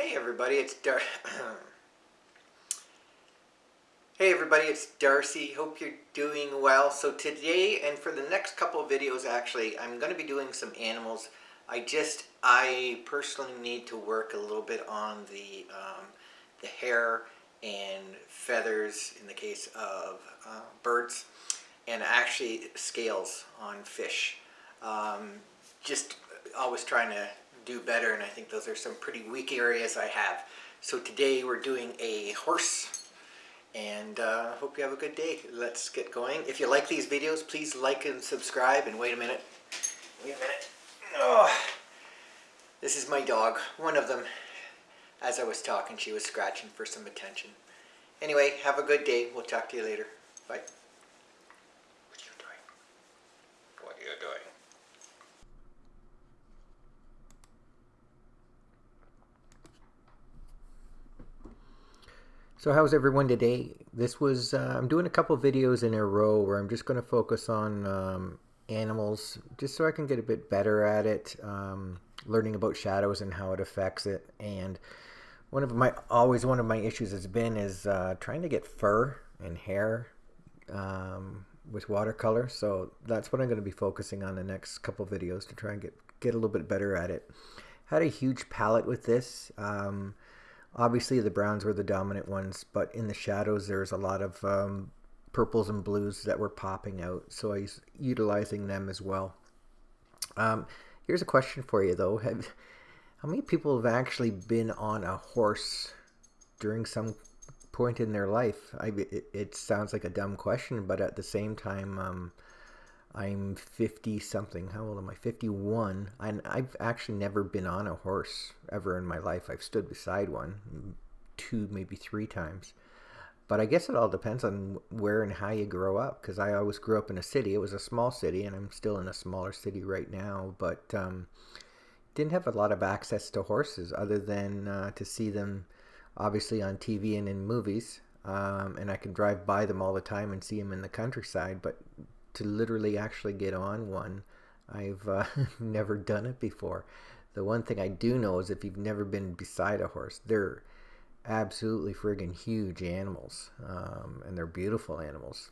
Hey everybody, it's Dar. hey everybody, it's Darcy. Hope you're doing well. So today and for the next couple of videos, actually, I'm going to be doing some animals. I just, I personally need to work a little bit on the um, the hair and feathers in the case of uh, birds, and actually scales on fish. Um, just always trying to do better and I think those are some pretty weak areas I have. So today we're doing a horse and uh, hope you have a good day. Let's get going. If you like these videos, please like and subscribe and wait a minute. Wait a minute. Oh, this is my dog, one of them. As I was talking, she was scratching for some attention. Anyway, have a good day. We'll talk to you later. Bye. What are you doing? What are you doing? So how's everyone today? This was, uh, I'm doing a couple videos in a row where I'm just going to focus on um, animals just so I can get a bit better at it, um, learning about shadows and how it affects it. And one of my, always one of my issues has been is uh, trying to get fur and hair um, with watercolor. So that's what I'm going to be focusing on the next couple videos to try and get, get a little bit better at it. Had a huge palette with this. Um, Obviously, the browns were the dominant ones, but in the shadows, there's a lot of um, purples and blues that were popping out, so I was utilizing them as well. Um, here's a question for you, though. Have, how many people have actually been on a horse during some point in their life? I, it, it sounds like a dumb question, but at the same time, um, I'm 50 something. How old am I? 51. And I've actually never been on a horse ever in my life. I've stood beside one two, maybe three times. But I guess it all depends on where and how you grow up. Because I always grew up in a city. It was a small city, and I'm still in a smaller city right now. But um, didn't have a lot of access to horses other than uh, to see them obviously on TV and in movies. Um, and I can drive by them all the time and see them in the countryside. But to literally actually get on one. I've uh, never done it before. The one thing I do know is if you've never been beside a horse, they're absolutely friggin' huge animals, um, and they're beautiful animals.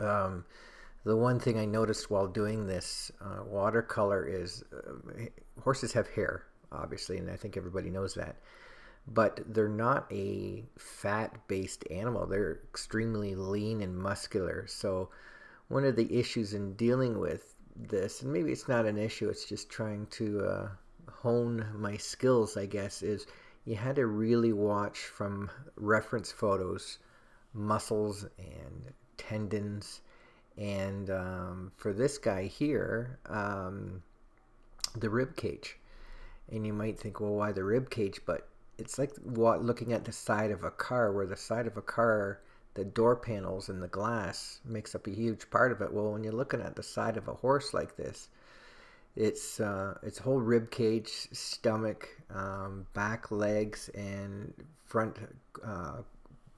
Um, the one thing I noticed while doing this uh, watercolor is uh, horses have hair, obviously, and I think everybody knows that. But they're not a fat-based animal. They're extremely lean and muscular. So one of the issues in dealing with this, and maybe it's not an issue, it's just trying to uh, hone my skills, I guess, is you had to really watch from reference photos muscles and tendons. And um, for this guy here, um, the rib cage. And you might think, well, why the rib cage? But it's like looking at the side of a car, where the side of a car the door panels and the glass makes up a huge part of it. Well, when you're looking at the side of a horse like this, it's uh, its whole rib cage, stomach, um, back legs, and front uh,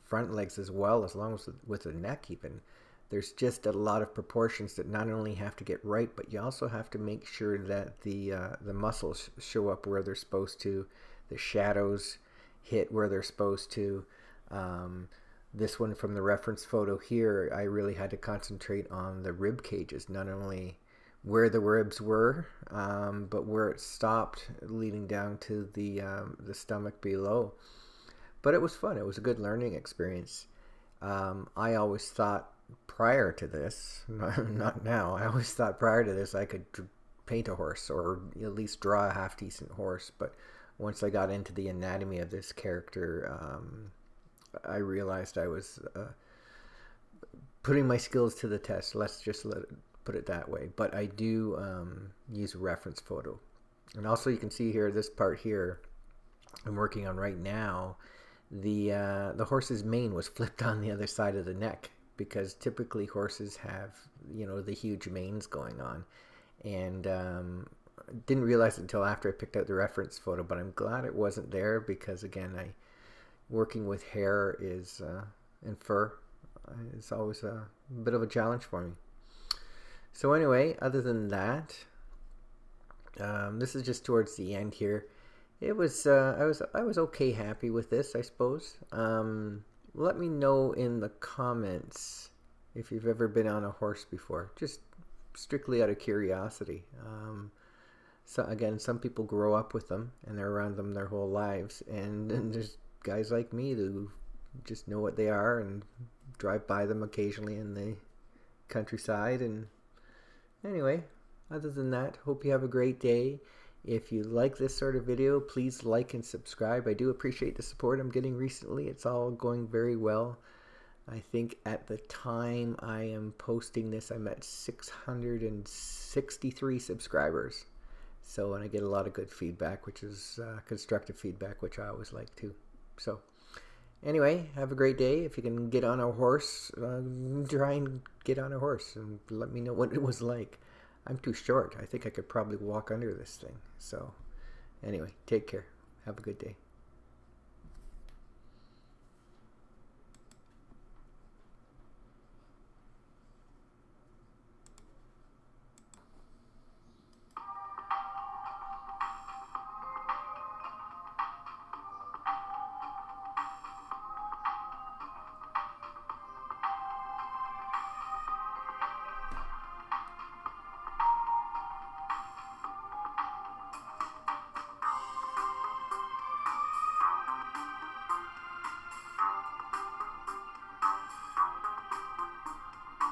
front legs as well, as long as with the neck even. There's just a lot of proportions that not only have to get right, but you also have to make sure that the uh, the muscles show up where they're supposed to, the shadows hit where they're supposed to. Um, this one from the reference photo here, I really had to concentrate on the rib cages, not only where the ribs were, um, but where it stopped, leading down to the um, the stomach below. But it was fun. It was a good learning experience. Um, I always thought prior to this, not now. I always thought prior to this I could paint a horse or at least draw a half decent horse. But once I got into the anatomy of this character, um, I realized I was uh, putting my skills to the test. Let's just let it, put it that way. But I do um, use a reference photo. And also you can see here, this part here I'm working on right now, the, uh, the horse's mane was flipped on the other side of the neck because typically horses have, you know, the huge manes going on. And um, didn't realize until after I picked out the reference photo, but I'm glad it wasn't there because again, I working with hair is uh, and fur uh, is always a bit of a challenge for me. So anyway, other than that, um, this is just towards the end here. it was uh, I was I was okay happy with this I suppose um, let me know in the comments if you've ever been on a horse before just strictly out of curiosity um, so again some people grow up with them and they're around them their whole lives and, and there's guys like me who just know what they are and drive by them occasionally in the countryside and anyway other than that hope you have a great day if you like this sort of video, please like and subscribe. I do appreciate the support I'm getting recently. It's all going very well. I think at the time I am posting this, I'm at 663 subscribers. So, and I get a lot of good feedback, which is uh, constructive feedback, which I always like too. So, anyway, have a great day. If you can get on a horse, uh, try and get on a horse and let me know what it was like. I'm too short. I think I could probably walk under this thing. So, anyway, take care. Have a good day.